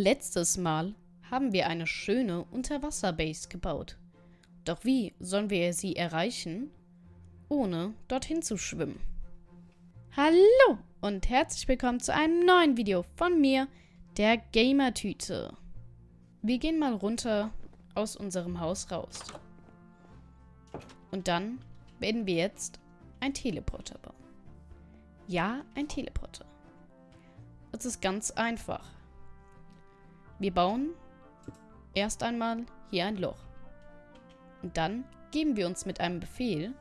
Letztes Mal haben wir eine schöne Unterwasserbase gebaut. Doch wie sollen wir sie erreichen, ohne dorthin zu schwimmen? Hallo und herzlich willkommen zu einem neuen Video von mir, der Gamertüte. Wir gehen mal runter aus unserem Haus raus. Und dann werden wir jetzt ein Teleporter bauen. Ja, ein Teleporter. Es ist ganz einfach. Wir bauen erst einmal hier ein Loch. Und dann geben wir uns mit einem Befehl,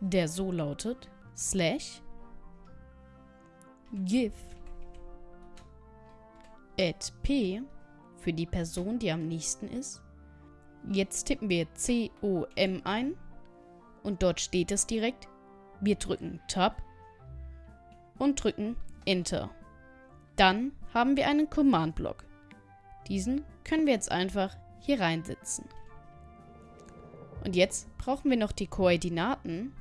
der so lautet, slash give add p für die Person, die am nächsten ist. Jetzt tippen wir C-O-M ein und dort steht es direkt. Wir drücken Tab und drücken Enter. Dann haben wir einen Command-Block. Diesen können wir jetzt einfach hier reinsetzen. Und jetzt brauchen wir noch die Koordinaten,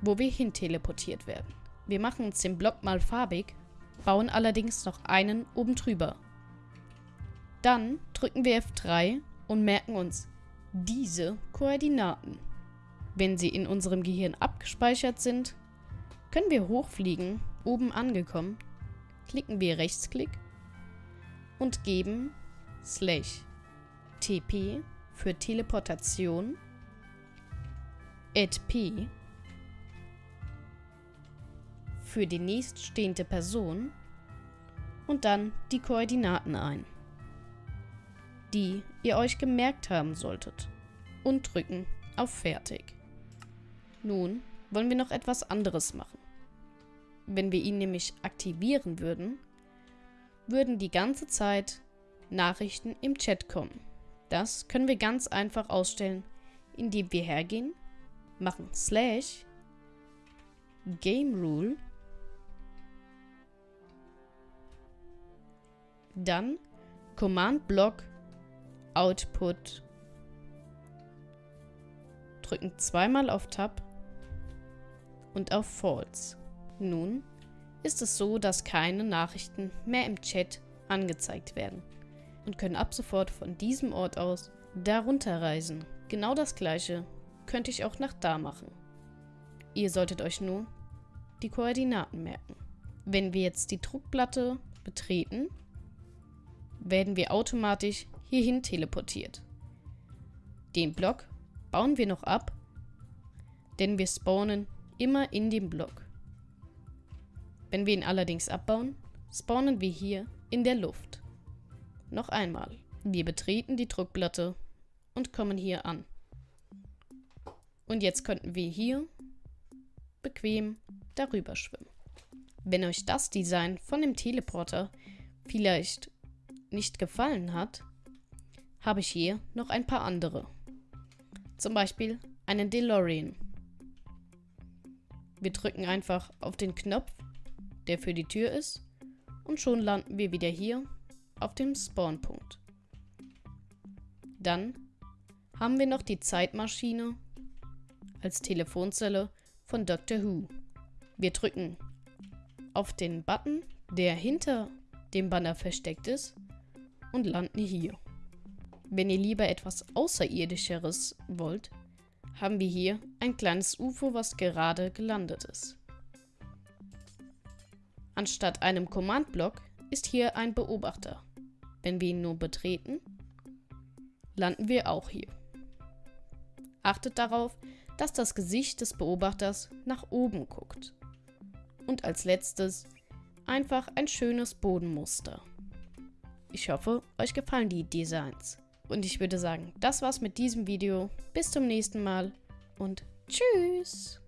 wo wir hin teleportiert werden. Wir machen uns den Block mal farbig, bauen allerdings noch einen oben drüber. Dann drücken wir F3 und merken uns diese Koordinaten. Wenn sie in unserem Gehirn abgespeichert sind, können wir hochfliegen, oben angekommen, klicken wir Rechtsklick und geben slash tp für Teleportation add p für die nächststehende Person und dann die Koordinaten ein, die ihr euch gemerkt haben solltet und drücken auf Fertig. Nun wollen wir noch etwas anderes machen. Wenn wir ihn nämlich aktivieren würden, würden die ganze Zeit Nachrichten im Chat kommen. Das können wir ganz einfach ausstellen, indem wir hergehen, machen slash game rule, dann Command Block Output, drücken zweimal auf Tab und auf False. Nun ist es so, dass keine Nachrichten mehr im Chat angezeigt werden und können ab sofort von diesem Ort aus darunter reisen. Genau das gleiche könnte ich auch nach da machen. Ihr solltet euch nur die Koordinaten merken. Wenn wir jetzt die Druckplatte betreten, werden wir automatisch hierhin teleportiert. Den Block bauen wir noch ab, denn wir spawnen immer in dem Block. Wenn wir ihn allerdings abbauen, spawnen wir hier in der Luft. Noch einmal. Wir betreten die Druckplatte und kommen hier an. Und jetzt könnten wir hier bequem darüber schwimmen. Wenn euch das Design von dem Teleporter vielleicht nicht gefallen hat, habe ich hier noch ein paar andere. Zum Beispiel einen DeLorean. Wir drücken einfach auf den Knopf, der für die Tür ist, und schon landen wir wieder hier auf dem Spawnpunkt. Dann haben wir noch die Zeitmaschine als Telefonzelle von Doctor Who. Wir drücken auf den Button, der hinter dem Banner versteckt ist und landen hier. Wenn ihr lieber etwas Außerirdischeres wollt, haben wir hier ein kleines UFO, was gerade gelandet ist. Anstatt einem Command-Block ist hier ein Beobachter. Wenn wir ihn nur betreten, landen wir auch hier. Achtet darauf, dass das Gesicht des Beobachters nach oben guckt. Und als letztes einfach ein schönes Bodenmuster. Ich hoffe, euch gefallen die Designs. Und ich würde sagen, das war's mit diesem Video. Bis zum nächsten Mal und tschüss!